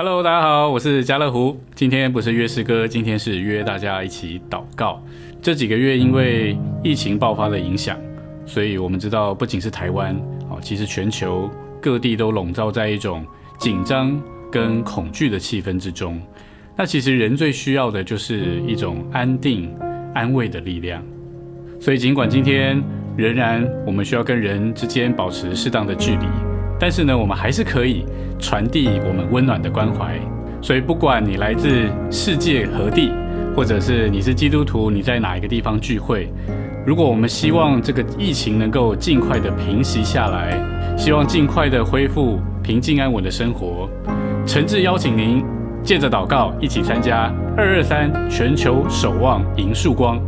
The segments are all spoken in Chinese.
Hello，大家好，我是家乐福。今天不是约诗歌，今天是约大家一起祷告。这几个月因为疫情爆发的影响，所以我们知道，不仅是台湾，哦，其实全球各地都笼罩在一种紧张跟恐惧的气氛之中。那其实人最需要的就是一种安定、安慰的力量。所以尽管今天仍然我们需要跟人之间保持适当的距离。但是呢，我们还是可以传递我们温暖的关怀。所以，不管你来自世界何地，或者是你是基督徒，你在哪一个地方聚会，如果我们希望这个疫情能够尽快的平息下来，希望尽快的恢复平静安稳的生活，诚挚邀请您借着祷告一起参加二二三全球守望迎曙光，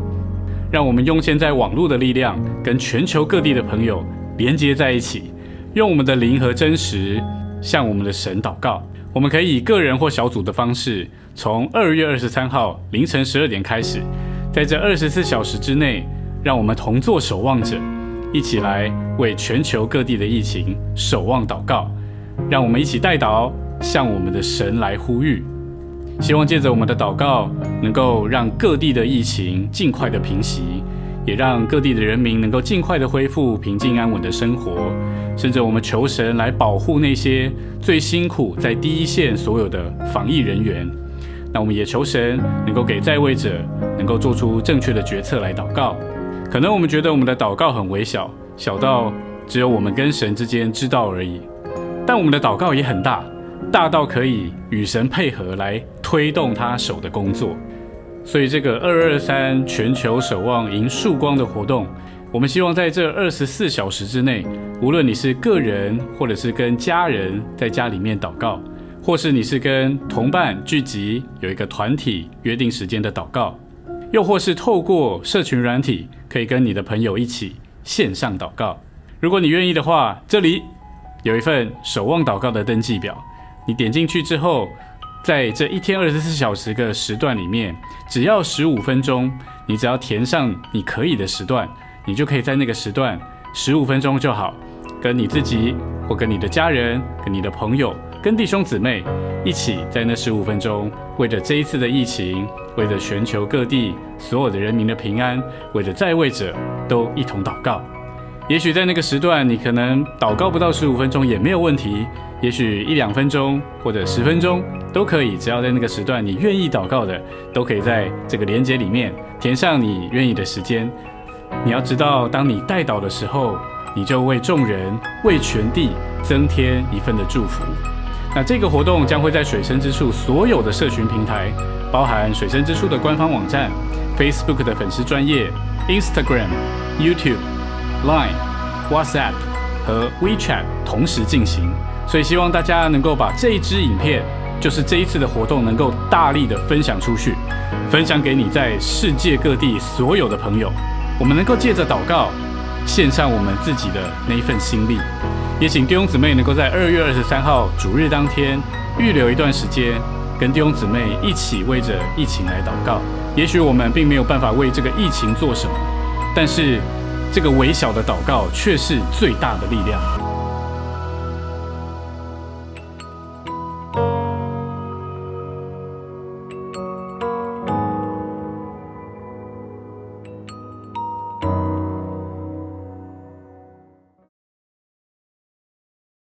让我们用现在网络的力量，跟全球各地的朋友连接在一起。用我们的灵和真实向我们的神祷告。我们可以以个人或小组的方式，从二月二十三号凌晨十二点开始，在这二十四小时之内，让我们同做守望者，一起来为全球各地的疫情守望祷告。让我们一起带祷，向我们的神来呼吁。希望借着我们的祷告，能够让各地的疫情尽快的平息。也让各地的人民能够尽快的恢复平静安稳的生活，甚至我们求神来保护那些最辛苦在第一线所有的防疫人员。那我们也求神能够给在位者能够做出正确的决策来祷告。可能我们觉得我们的祷告很微小，小到只有我们跟神之间知道而已，但我们的祷告也很大，大到可以与神配合来推动他手的工作。所以，这个二二三全球守望迎曙光的活动，我们希望在这二十四小时之内，无论你是个人，或者是跟家人在家里面祷告，或是你是跟同伴聚集有一个团体约定时间的祷告，又或是透过社群软体，可以跟你的朋友一起线上祷告。如果你愿意的话，这里有一份守望祷告的登记表，你点进去之后。在这一天二十四小时的时段里面，只要十五分钟，你只要填上你可以的时段，你就可以在那个时段十五分钟就好，跟你自己或跟你的家人、跟你的朋友、跟弟兄姊妹一起在那十五分钟，为着这一次的疫情，为着全球各地所有的人民的平安，为着在位者都一同祷告。也许在那个时段，你可能祷告不到十五分钟也没有问题，也许一两分钟或者十分钟。都可以，只要在那个时段你愿意祷告的，都可以在这个连接里面填上你愿意的时间。你要知道，当你带祷的时候，你就为众人、为全地增添一份的祝福。那这个活动将会在水深之处所有的社群平台，包含水深之处的官方网站、Facebook 的粉丝专业、Instagram、YouTube、Line、WhatsApp 和 WeChat 同时进行。所以希望大家能够把这一支影片。就是这一次的活动能够大力的分享出去，分享给你在世界各地所有的朋友。我们能够借着祷告，献上我们自己的那一份心力。也请弟兄姊妹能够在二月二十三号主日当天预留一段时间，跟弟兄姊妹一起为着疫情来祷告。也许我们并没有办法为这个疫情做什么，但是这个微小的祷告却是最大的力量。